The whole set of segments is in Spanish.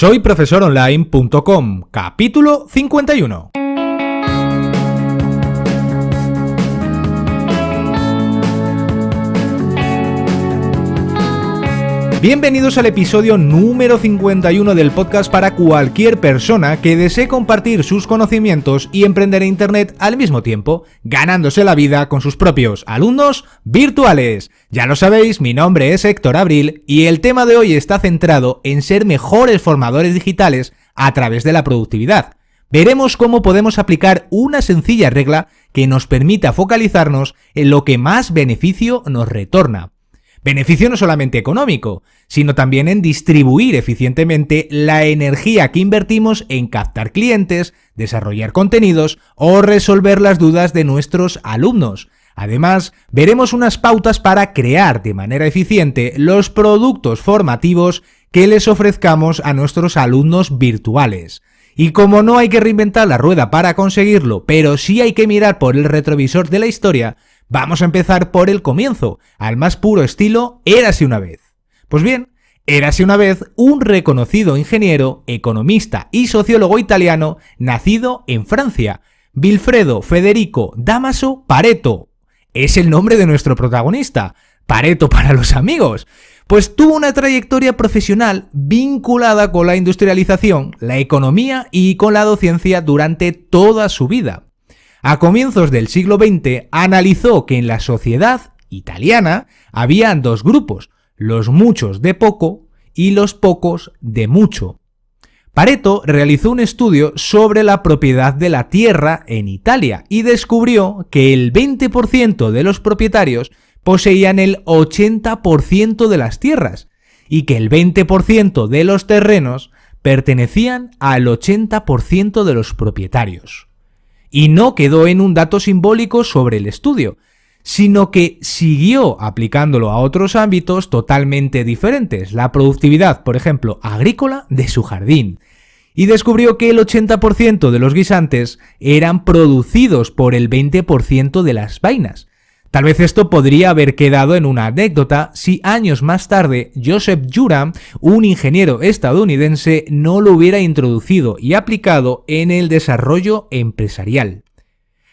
Soy profesoronline.com, capítulo 51. Bienvenidos al episodio número 51 del podcast para cualquier persona que desee compartir sus conocimientos y emprender en Internet al mismo tiempo, ganándose la vida con sus propios alumnos virtuales. Ya lo sabéis, mi nombre es Héctor Abril y el tema de hoy está centrado en ser mejores formadores digitales a través de la productividad. Veremos cómo podemos aplicar una sencilla regla que nos permita focalizarnos en lo que más beneficio nos retorna. Beneficio no solamente económico, sino también en distribuir eficientemente la energía que invertimos en captar clientes, desarrollar contenidos o resolver las dudas de nuestros alumnos. Además, veremos unas pautas para crear de manera eficiente los productos formativos que les ofrezcamos a nuestros alumnos virtuales. Y como no hay que reinventar la rueda para conseguirlo, pero sí hay que mirar por el retrovisor de la historia, Vamos a empezar por el comienzo, al más puro estilo Érase una vez. Pues bien, Érase una vez un reconocido ingeniero, economista y sociólogo italiano nacido en Francia, Vilfredo Federico Damaso Pareto. Es el nombre de nuestro protagonista, Pareto para los amigos, pues tuvo una trayectoria profesional vinculada con la industrialización, la economía y con la docencia durante toda su vida. A comienzos del siglo XX analizó que en la sociedad italiana habían dos grupos, los muchos de poco y los pocos de mucho. Pareto realizó un estudio sobre la propiedad de la tierra en Italia y descubrió que el 20% de los propietarios poseían el 80% de las tierras y que el 20% de los terrenos pertenecían al 80% de los propietarios y no quedó en un dato simbólico sobre el estudio, sino que siguió aplicándolo a otros ámbitos totalmente diferentes, la productividad, por ejemplo, agrícola de su jardín, y descubrió que el 80% de los guisantes eran producidos por el 20% de las vainas, Tal vez esto podría haber quedado en una anécdota si años más tarde Joseph Juram, un ingeniero estadounidense, no lo hubiera introducido y aplicado en el desarrollo empresarial.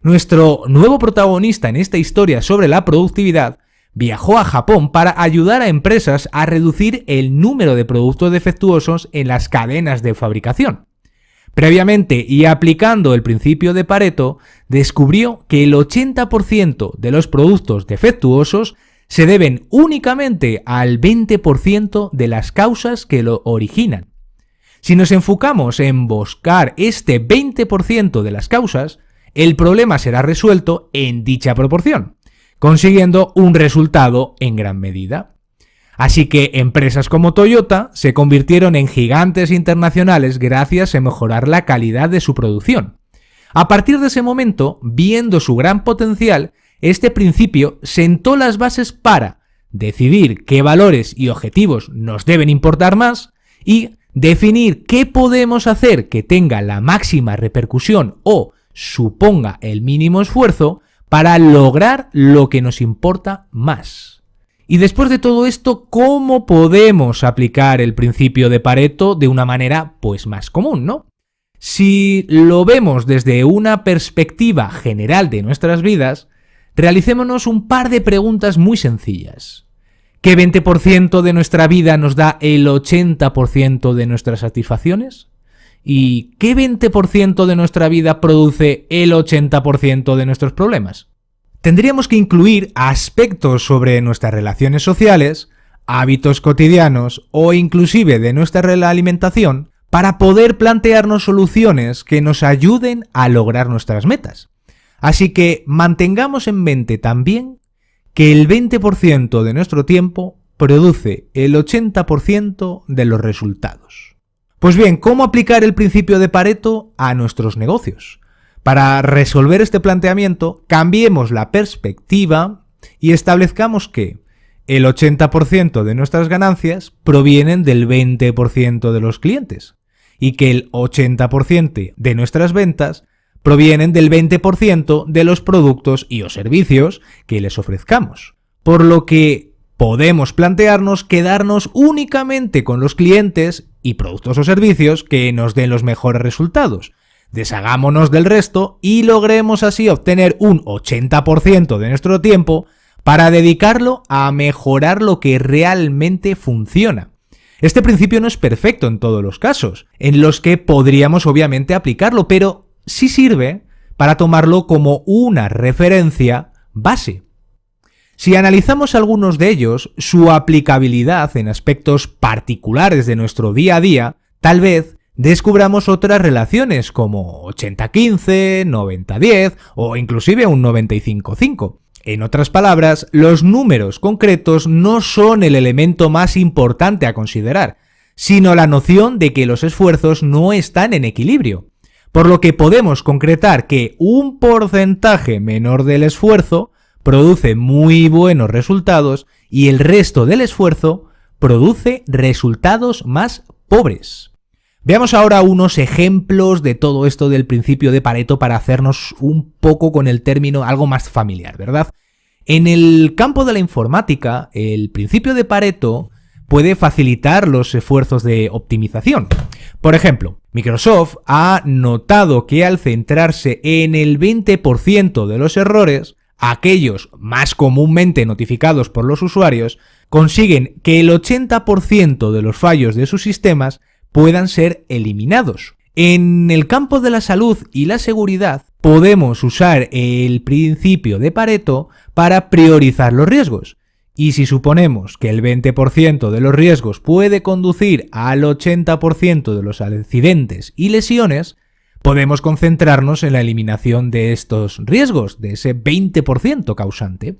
Nuestro nuevo protagonista en esta historia sobre la productividad viajó a Japón para ayudar a empresas a reducir el número de productos defectuosos en las cadenas de fabricación. Previamente y aplicando el principio de Pareto, descubrió que el 80% de los productos defectuosos se deben únicamente al 20% de las causas que lo originan. Si nos enfocamos en buscar este 20% de las causas, el problema será resuelto en dicha proporción, consiguiendo un resultado en gran medida. Así que empresas como Toyota se convirtieron en gigantes internacionales gracias a mejorar la calidad de su producción. A partir de ese momento, viendo su gran potencial, este principio sentó las bases para decidir qué valores y objetivos nos deben importar más y definir qué podemos hacer que tenga la máxima repercusión o suponga el mínimo esfuerzo para lograr lo que nos importa más. Y después de todo esto, ¿cómo podemos aplicar el principio de Pareto de una manera pues más común, ¿no? Si lo vemos desde una perspectiva general de nuestras vidas, realicémonos un par de preguntas muy sencillas. ¿Qué 20% de nuestra vida nos da el 80% de nuestras satisfacciones? ¿Y qué 20% de nuestra vida produce el 80% de nuestros problemas? Tendríamos que incluir aspectos sobre nuestras relaciones sociales, hábitos cotidianos o inclusive de nuestra alimentación para poder plantearnos soluciones que nos ayuden a lograr nuestras metas. Así que mantengamos en mente también que el 20% de nuestro tiempo produce el 80% de los resultados. Pues bien, ¿cómo aplicar el principio de Pareto a nuestros negocios? Para resolver este planteamiento, cambiemos la perspectiva y establezcamos que el 80% de nuestras ganancias provienen del 20% de los clientes y que el 80% de nuestras ventas provienen del 20% de los productos y o servicios que les ofrezcamos. Por lo que podemos plantearnos quedarnos únicamente con los clientes y productos o servicios que nos den los mejores resultados. Deshagámonos del resto y logremos así obtener un 80% de nuestro tiempo para dedicarlo a mejorar lo que realmente funciona. Este principio no es perfecto en todos los casos, en los que podríamos obviamente aplicarlo, pero sí sirve para tomarlo como una referencia base. Si analizamos algunos de ellos, su aplicabilidad en aspectos particulares de nuestro día a día, tal vez descubramos otras relaciones como 80-15, 90-10 o inclusive un 95-5. En otras palabras, los números concretos no son el elemento más importante a considerar, sino la noción de que los esfuerzos no están en equilibrio. Por lo que podemos concretar que un porcentaje menor del esfuerzo produce muy buenos resultados y el resto del esfuerzo produce resultados más pobres. Veamos ahora unos ejemplos de todo esto del principio de Pareto para hacernos un poco con el término algo más familiar, ¿verdad? En el campo de la informática, el principio de Pareto puede facilitar los esfuerzos de optimización. Por ejemplo, Microsoft ha notado que al centrarse en el 20% de los errores, aquellos más comúnmente notificados por los usuarios, consiguen que el 80% de los fallos de sus sistemas puedan ser eliminados. En el campo de la salud y la seguridad, podemos usar el principio de Pareto para priorizar los riesgos. Y si suponemos que el 20% de los riesgos puede conducir al 80% de los accidentes y lesiones, podemos concentrarnos en la eliminación de estos riesgos, de ese 20% causante.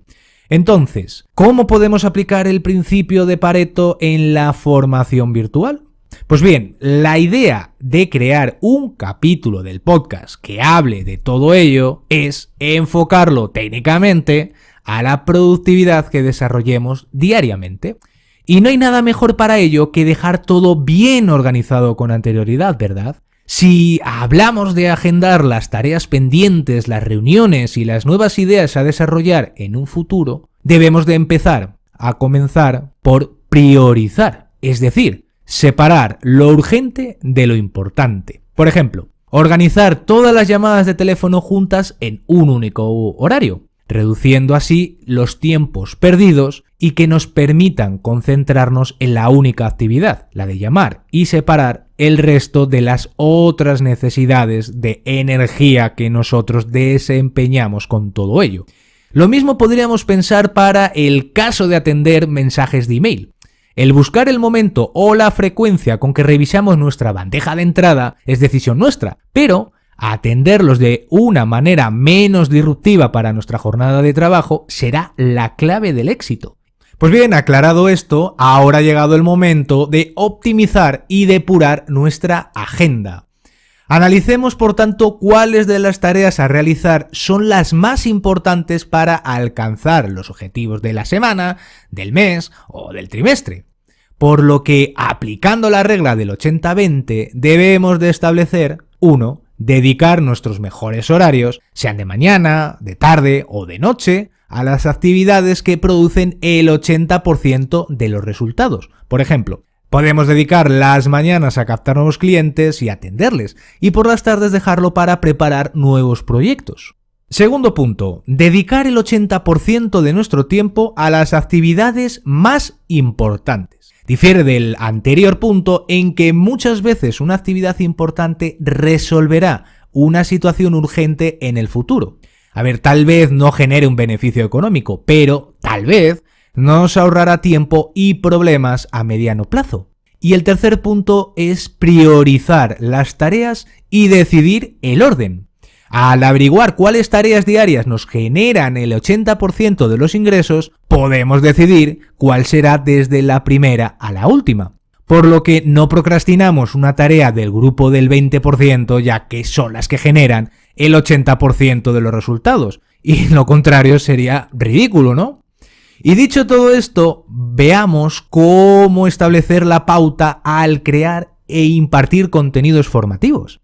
Entonces, ¿cómo podemos aplicar el principio de Pareto en la formación virtual? Pues bien, la idea de crear un capítulo del podcast que hable de todo ello es enfocarlo técnicamente a la productividad que desarrollemos diariamente. Y no hay nada mejor para ello que dejar todo bien organizado con anterioridad, ¿verdad? Si hablamos de agendar las tareas pendientes, las reuniones y las nuevas ideas a desarrollar en un futuro, debemos de empezar a comenzar por priorizar, es decir, separar lo urgente de lo importante. Por ejemplo, organizar todas las llamadas de teléfono juntas en un único horario, reduciendo así los tiempos perdidos y que nos permitan concentrarnos en la única actividad, la de llamar, y separar el resto de las otras necesidades de energía que nosotros desempeñamos con todo ello. Lo mismo podríamos pensar para el caso de atender mensajes de email. El buscar el momento o la frecuencia con que revisamos nuestra bandeja de entrada es decisión nuestra, pero atenderlos de una manera menos disruptiva para nuestra jornada de trabajo será la clave del éxito. Pues bien, aclarado esto, ahora ha llegado el momento de optimizar y depurar nuestra agenda. Analicemos, por tanto, cuáles de las tareas a realizar son las más importantes para alcanzar los objetivos de la semana, del mes o del trimestre. Por lo que, aplicando la regla del 80-20, debemos de establecer 1. Dedicar nuestros mejores horarios, sean de mañana, de tarde o de noche, a las actividades que producen el 80% de los resultados. Por ejemplo, Podemos dedicar las mañanas a captar nuevos clientes y atenderles, y por las tardes dejarlo para preparar nuevos proyectos. Segundo punto, dedicar el 80% de nuestro tiempo a las actividades más importantes. Difiere del anterior punto en que muchas veces una actividad importante resolverá una situación urgente en el futuro. A ver, tal vez no genere un beneficio económico, pero tal vez nos ahorrará tiempo y problemas a mediano plazo. Y el tercer punto es priorizar las tareas y decidir el orden. Al averiguar cuáles tareas diarias nos generan el 80% de los ingresos, podemos decidir cuál será desde la primera a la última. Por lo que no procrastinamos una tarea del grupo del 20% ya que son las que generan el 80% de los resultados. Y lo contrario sería ridículo, ¿no? Y dicho todo esto, veamos cómo establecer la pauta al crear e impartir contenidos formativos.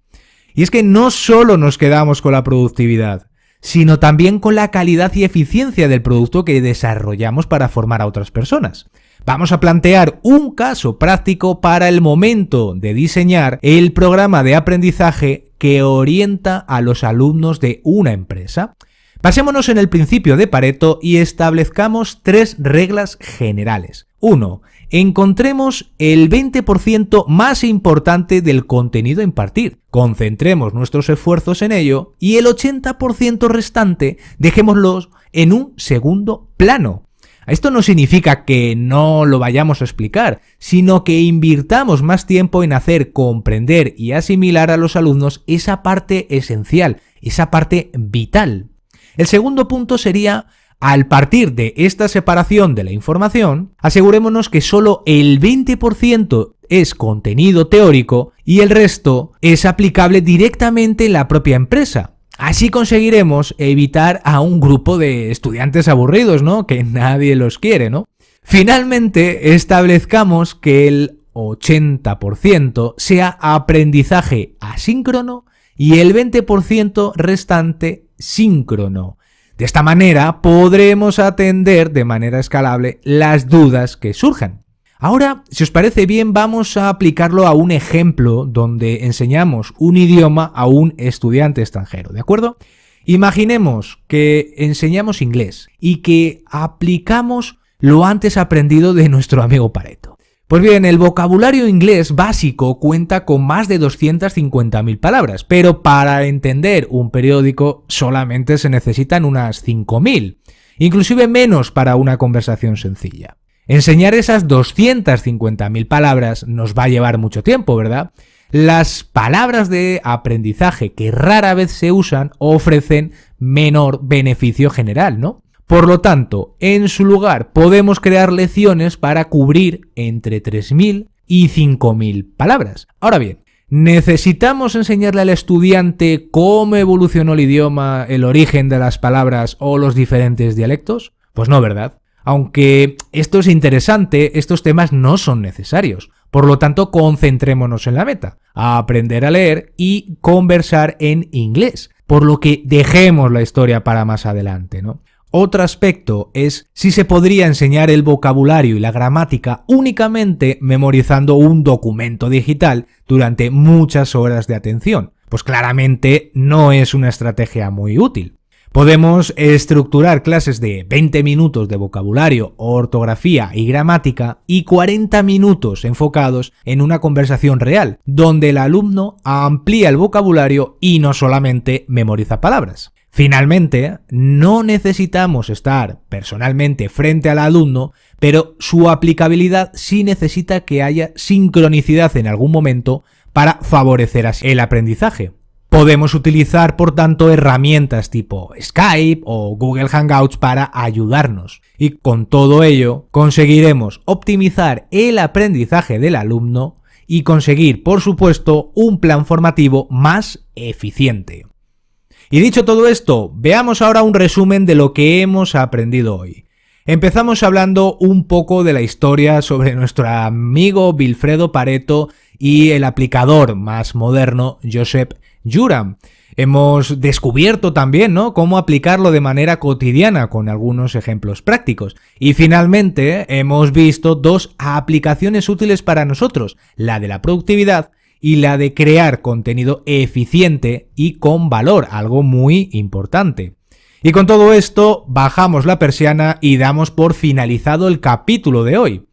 Y es que no solo nos quedamos con la productividad, sino también con la calidad y eficiencia del producto que desarrollamos para formar a otras personas. Vamos a plantear un caso práctico para el momento de diseñar el programa de aprendizaje que orienta a los alumnos de una empresa. Pasémonos en el principio de Pareto y establezcamos tres reglas generales. 1. Encontremos el 20% más importante del contenido a impartir. Concentremos nuestros esfuerzos en ello y el 80% restante dejémoslos en un segundo plano. Esto no significa que no lo vayamos a explicar, sino que invirtamos más tiempo en hacer comprender y asimilar a los alumnos esa parte esencial, esa parte vital. El segundo punto sería, al partir de esta separación de la información, asegurémonos que solo el 20% es contenido teórico y el resto es aplicable directamente en la propia empresa. Así conseguiremos evitar a un grupo de estudiantes aburridos, ¿no? Que nadie los quiere, ¿no? Finalmente, establezcamos que el 80% sea aprendizaje asíncrono y el 20% restante síncrono. De esta manera podremos atender de manera escalable las dudas que surjan. Ahora, si os parece bien, vamos a aplicarlo a un ejemplo donde enseñamos un idioma a un estudiante extranjero, ¿de acuerdo? Imaginemos que enseñamos inglés y que aplicamos lo antes aprendido de nuestro amigo Pareto. Pues bien, el vocabulario inglés básico cuenta con más de 250.000 palabras, pero para entender un periódico solamente se necesitan unas 5.000, inclusive menos para una conversación sencilla. Enseñar esas 250.000 palabras nos va a llevar mucho tiempo, ¿verdad? Las palabras de aprendizaje que rara vez se usan ofrecen menor beneficio general, ¿no? Por lo tanto, en su lugar podemos crear lecciones para cubrir entre 3.000 y 5.000 palabras. Ahora bien, ¿necesitamos enseñarle al estudiante cómo evolucionó el idioma, el origen de las palabras o los diferentes dialectos? Pues no, ¿verdad? Aunque esto es interesante, estos temas no son necesarios. Por lo tanto, concentrémonos en la meta, a aprender a leer y conversar en inglés. Por lo que dejemos la historia para más adelante, ¿no? Otro aspecto es si se podría enseñar el vocabulario y la gramática únicamente memorizando un documento digital durante muchas horas de atención. Pues claramente no es una estrategia muy útil. Podemos estructurar clases de 20 minutos de vocabulario, ortografía y gramática y 40 minutos enfocados en una conversación real, donde el alumno amplía el vocabulario y no solamente memoriza palabras. Finalmente, no necesitamos estar personalmente frente al alumno, pero su aplicabilidad sí necesita que haya sincronicidad en algún momento para favorecer el aprendizaje. Podemos utilizar, por tanto, herramientas tipo Skype o Google Hangouts para ayudarnos. Y con todo ello, conseguiremos optimizar el aprendizaje del alumno y conseguir, por supuesto, un plan formativo más eficiente. Y dicho todo esto, veamos ahora un resumen de lo que hemos aprendido hoy. Empezamos hablando un poco de la historia sobre nuestro amigo Wilfredo Pareto y el aplicador más moderno, Joseph Juram. Hemos descubierto también ¿no? cómo aplicarlo de manera cotidiana con algunos ejemplos prácticos. Y finalmente hemos visto dos aplicaciones útiles para nosotros, la de la productividad y la de crear contenido eficiente y con valor, algo muy importante. Y con todo esto, bajamos la persiana y damos por finalizado el capítulo de hoy,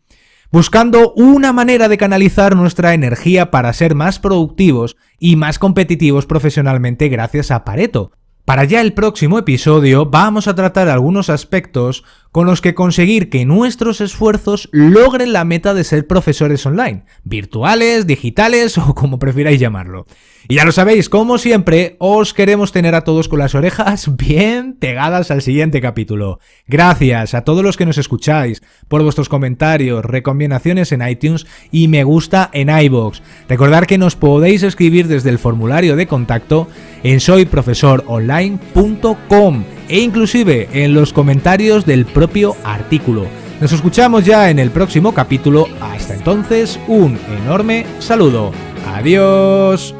buscando una manera de canalizar nuestra energía para ser más productivos y más competitivos profesionalmente gracias a Pareto. Para ya el próximo episodio vamos a tratar algunos aspectos con los que conseguir que nuestros esfuerzos logren la meta de ser profesores online, virtuales, digitales o como prefiráis llamarlo. Y ya lo sabéis, como siempre, os queremos tener a todos con las orejas bien pegadas al siguiente capítulo. Gracias a todos los que nos escucháis por vuestros comentarios, recomendaciones en iTunes y me gusta en iBox. Recordad que nos podéis escribir desde el formulario de contacto en soyprofesoronline.com e inclusive en los comentarios del propio artículo. Nos escuchamos ya en el próximo capítulo. Hasta entonces, un enorme saludo. Adiós.